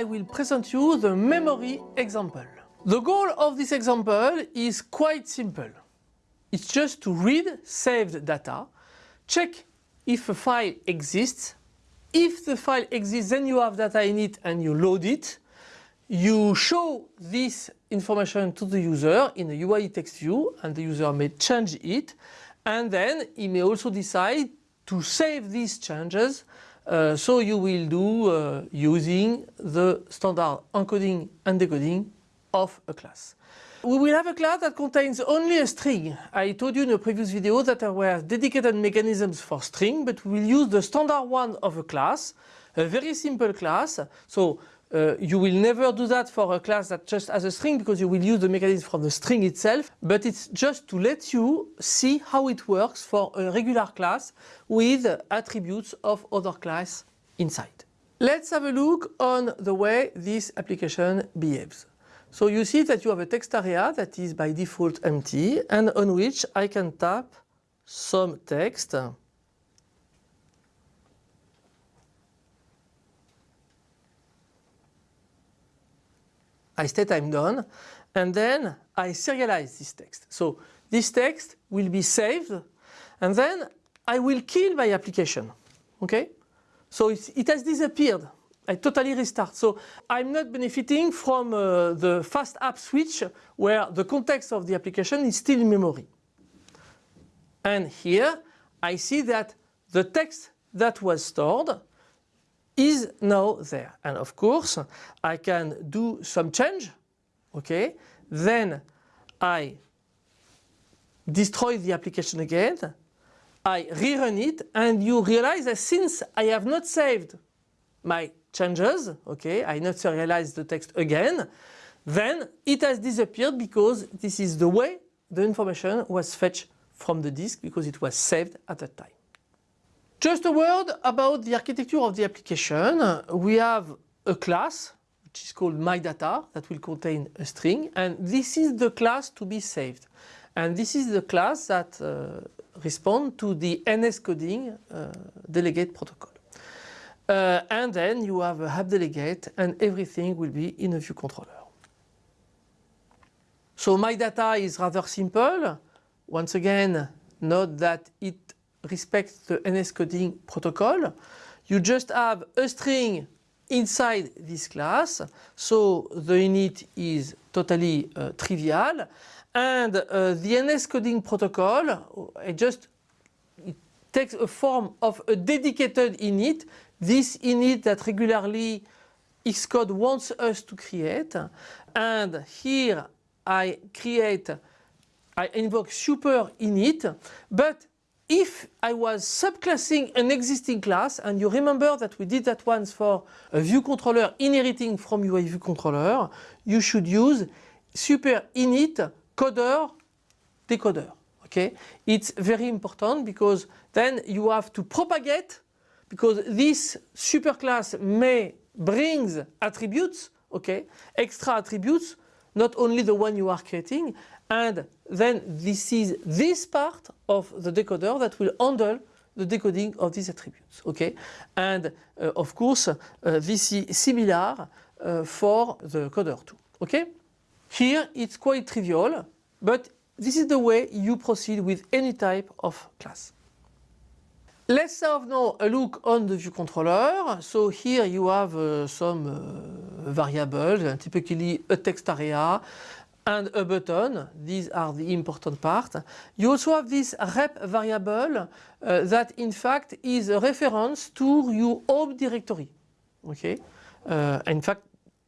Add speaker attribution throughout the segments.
Speaker 1: I will present you the memory example. The goal of this example is quite simple. It's just to read saved data, check if a file exists. If the file exists then you have data in it and you load it. You show this information to the user in a UI text view and the user may change it and then he may also decide to save these changes uh, so you will do uh, using the standard encoding and decoding of a class. We will have a class that contains only a string. I told you in a previous video that there were dedicated mechanisms for string, but we will use the standard one of a class, a very simple class. So uh, you will never do that for a class that just has a string because you will use the mechanism from the string itself, but it's just to let you see how it works for a regular class with attributes of other class inside. Let's have a look on the way this application behaves. So you see that you have a text area that is by default empty and on which I can tap some text. I state I'm done and then I serialize this text. So this text will be saved and then I will kill my application. Okay? So it has disappeared I totally restart. So I'm not benefiting from uh, the fast app switch where the context of the application is still in memory. And here I see that the text that was stored is now there. And of course I can do some change. Okay. Then I destroy the application again. I rerun it and you realize that since I have not saved my changes, okay, I not serialize the text again, then it has disappeared because this is the way the information was fetched from the disk because it was saved at that time. Just a word about the architecture of the application. We have a class which is called myData that will contain a string and this is the class to be saved. And this is the class that uh, responds to the NSCoding uh, delegate protocol. Uh, and then you have a app delegate and everything will be in a view controller. So my data is rather simple. Once again, note that it respects the NSCoding protocol. You just have a string inside this class. So the init is totally uh, trivial. And uh, the NSCoding protocol, it just it takes a form of a dedicated init this init that regularly Xcode wants us to create and here I create, I invoke super init but if I was subclassing an existing class and you remember that we did that once for a view controller inheriting from UI view controller you should use super init coder decoder okay? It's very important because then you have to propagate because this superclass may brings attributes, okay, extra attributes, not only the one you are creating, and then this is this part of the decoder that will handle the decoding of these attributes, okay, and uh, of course uh, this is similar uh, for the coder too, okay. Here it's quite trivial, but this is the way you proceed with any type of class. Let's have now a look on the view controller. So here you have uh, some uh, variables, typically a text area and a button. These are the important part. You also have this rep variable uh, that in fact is a reference to your home directory. Okay, uh, in fact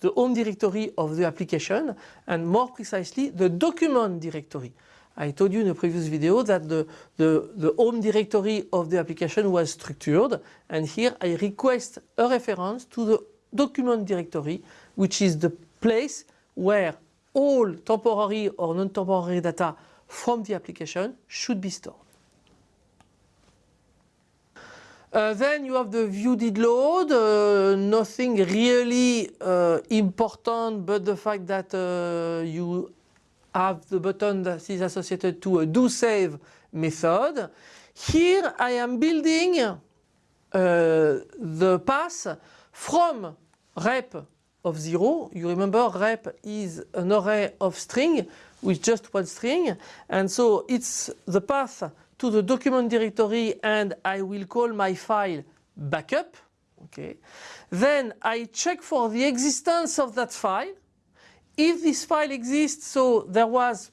Speaker 1: the home directory of the application and more precisely the document directory. I told you in a previous video that the, the, the, home directory of the application was structured and here I request a reference to the document directory which is the place where all temporary or non-temporary data from the application should be stored. Uh, then you have the view did load, uh, nothing really uh, important but the fact that uh, you have the button that is associated to a do save method. Here I am building uh, the path from rep of 0. You remember rep is an array of string with just one string and so it's the path to the document directory and I will call my file backup. Okay. Then I check for the existence of that file. If this file exists, so there was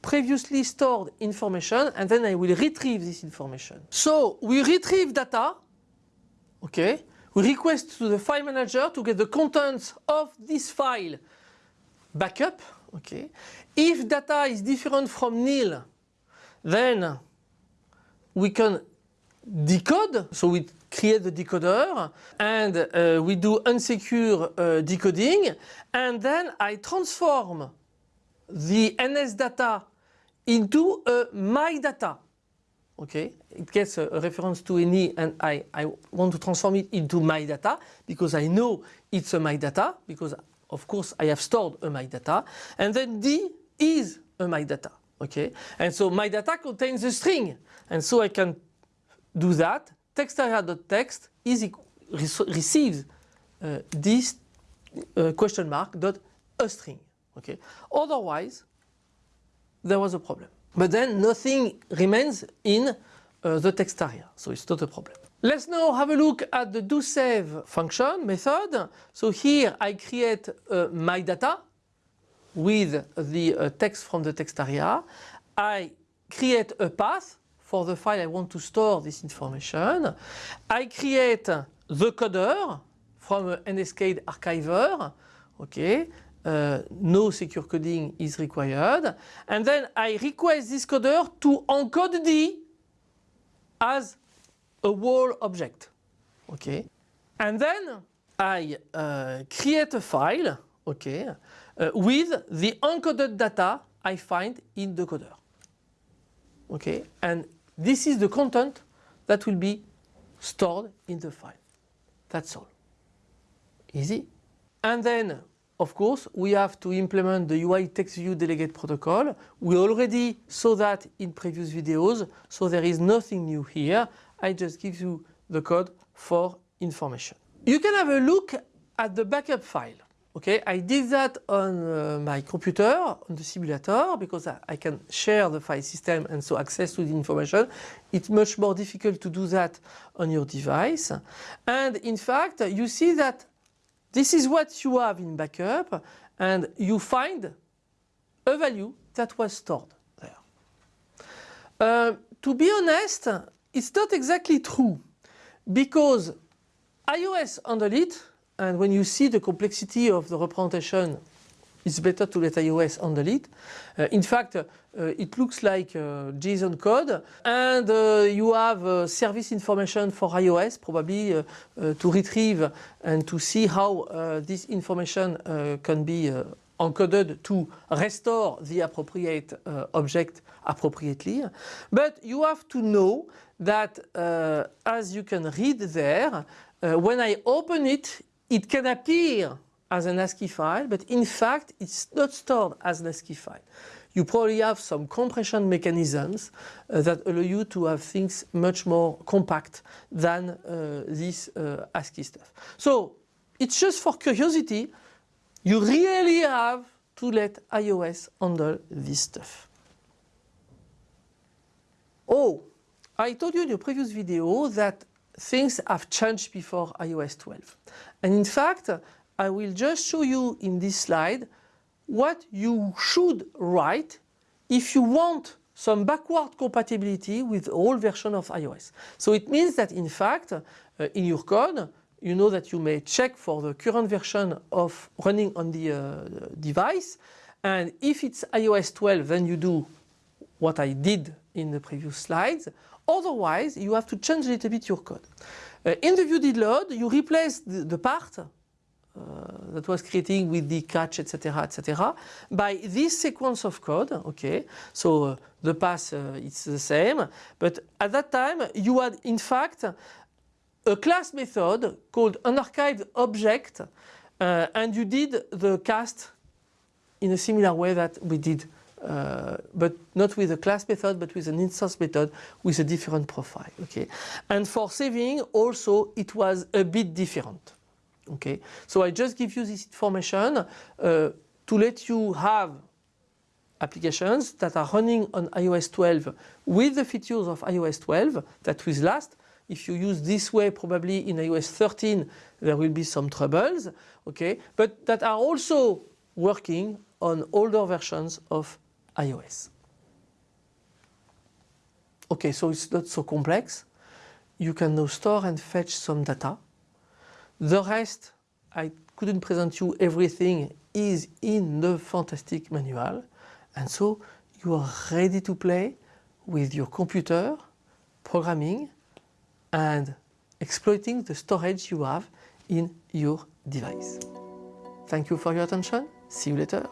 Speaker 1: previously stored information and then I will retrieve this information. So we retrieve data, okay, we request to the file manager to get the contents of this file backup, okay. If data is different from nil, then we can decode, so we create the decoder and uh, we do unsecure uh, decoding and then I transform the NS data into a my data. Okay, it gets a, reference to any and I, I want to transform it into my data because I know it's a my data because of course I have stored a my data and then D is a my data. Okay, and so my data contains a string and so I can do that. Textaria.text is receives uh, this uh, question mark dot a string. Okay, otherwise there was a problem. But then nothing remains in uh, the text area, so it's not a problem. Let's now have a look at the do save function method. So here I create uh, my data with the uh, text from the text area. I create a path for the file I want to store this information. I create the coder from an NSKeyedArchiver. Okay, uh, no secure coding is required. And then I request this coder to encode D as a wall object. Okay. And then I uh, create a file okay, uh, with the encoded data I find in the coder. Okay. And this is the content that will be stored in the file. That's all. Easy. And then of course, we have to implement the UI text view delegate protocol. We already saw that in previous videos, so there is nothing new here. I just give you the code for information. You can have a look at the backup file. Okay, I did that on uh, my computer, on the simulator, because I, I, can share the file system and so access to the information. It's much more difficult to do that on your device. And in fact, you see that this is what you have in backup and you find a value that was stored there. Uh, to be honest, it's not exactly true because iOS handle it and when you see the complexity of the representation it's better to let iOS handle it. Uh, in fact, uh, it looks like uh, JSON code and uh, you have uh, service information for iOS probably uh, to retrieve and to see how this information can be encoded to restore the appropriate object appropriately. But you have to know that as you can read there, when I open it, it can appear as an ASCII file, but in fact it's not stored as an ASCII file. You probably have some compression mechanisms uh, that allow you to have things much more compact than uh, this uh, ASCII stuff. So it's just for curiosity, you really have to let iOS handle this stuff. Oh, I told you in the previous video that things have changed before iOS 12. And in fact, I will just show you in this slide what you should write if you want some backward compatibility with all version of iOS. So it means that in fact uh, in your code you know that you may check for the current version of running on the uh, device and if it's iOS 12 then you do what I did in the previous slides otherwise you have to change a little bit your code. Uh, in the view load you replace the, the part uh, that was creating with the catch, etc., etc., by this sequence of code. Okay, so uh, the path uh, it's the same, but at that time you had in fact a class method called unarchived object, uh, and you did the cast in a similar way that we did. Uh, but not with a class method but with an instance method with a different profile okay and for saving also it was a bit different Okay, so I just give you this information uh, to let you have applications that are running on iOS 12 with the features of iOS 12 that will last. If you use this way, probably in iOS 13 there will be some troubles, okay, but that are also working on older versions of iOS. Okay, so it's not so complex. You can now store and fetch some data. The rest, I couldn't present you everything, is in the fantastic manual. And so you are ready to play with your computer, programming and exploiting the storage you have in your device. Thank you for your attention. See you later.